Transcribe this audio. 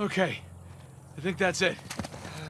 Okay. I think that's it.